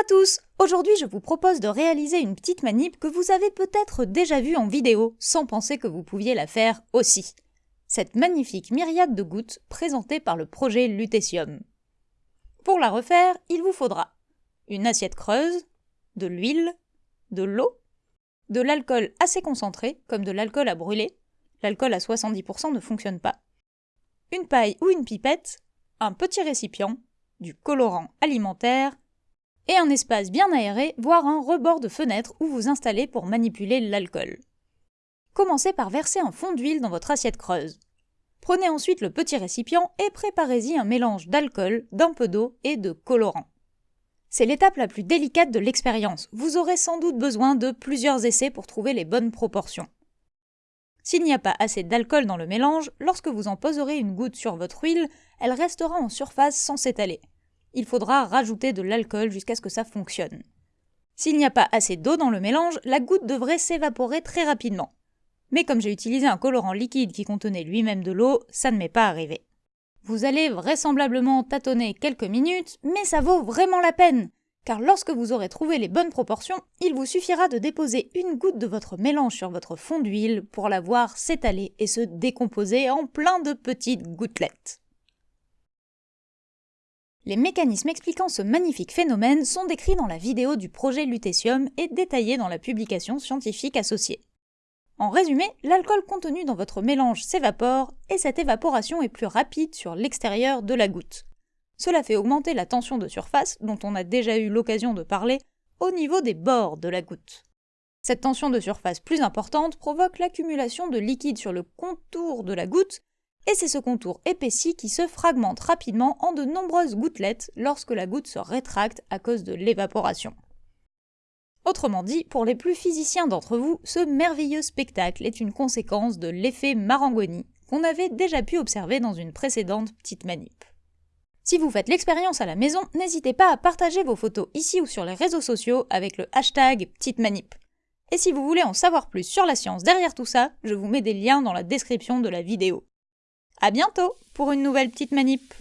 à tous Aujourd'hui, je vous propose de réaliser une petite manip que vous avez peut-être déjà vue en vidéo, sans penser que vous pouviez la faire aussi. Cette magnifique myriade de gouttes présentée par le projet Lutécium. Pour la refaire, il vous faudra une assiette creuse, de l'huile, de l'eau, de l'alcool assez concentré, comme de l'alcool à brûler, l'alcool à 70% ne fonctionne pas, une paille ou une pipette, un petit récipient, du colorant alimentaire, et un espace bien aéré, voire un rebord de fenêtre où vous installez pour manipuler l'alcool. Commencez par verser un fond d'huile dans votre assiette creuse. Prenez ensuite le petit récipient et préparez-y un mélange d'alcool, d'un peu d'eau et de colorant. C'est l'étape la plus délicate de l'expérience. Vous aurez sans doute besoin de plusieurs essais pour trouver les bonnes proportions. S'il n'y a pas assez d'alcool dans le mélange, lorsque vous en poserez une goutte sur votre huile, elle restera en surface sans s'étaler il faudra rajouter de l'alcool jusqu'à ce que ça fonctionne. S'il n'y a pas assez d'eau dans le mélange, la goutte devrait s'évaporer très rapidement. Mais comme j'ai utilisé un colorant liquide qui contenait lui-même de l'eau, ça ne m'est pas arrivé. Vous allez vraisemblablement tâtonner quelques minutes, mais ça vaut vraiment la peine, car lorsque vous aurez trouvé les bonnes proportions, il vous suffira de déposer une goutte de votre mélange sur votre fond d'huile pour la voir s'étaler et se décomposer en plein de petites gouttelettes. Les mécanismes expliquant ce magnifique phénomène sont décrits dans la vidéo du projet Lutécium et détaillés dans la publication scientifique associée. En résumé, l'alcool contenu dans votre mélange s'évapore et cette évaporation est plus rapide sur l'extérieur de la goutte. Cela fait augmenter la tension de surface, dont on a déjà eu l'occasion de parler, au niveau des bords de la goutte. Cette tension de surface plus importante provoque l'accumulation de liquide sur le contour de la goutte et c'est ce contour épaissi qui se fragmente rapidement en de nombreuses gouttelettes lorsque la goutte se rétracte à cause de l'évaporation. Autrement dit, pour les plus physiciens d'entre vous, ce merveilleux spectacle est une conséquence de l'effet Marangoni qu'on avait déjà pu observer dans une précédente petite manip. Si vous faites l'expérience à la maison, n'hésitez pas à partager vos photos ici ou sur les réseaux sociaux avec le hashtag petite manip. Et si vous voulez en savoir plus sur la science derrière tout ça, je vous mets des liens dans la description de la vidéo. À bientôt pour une nouvelle petite manip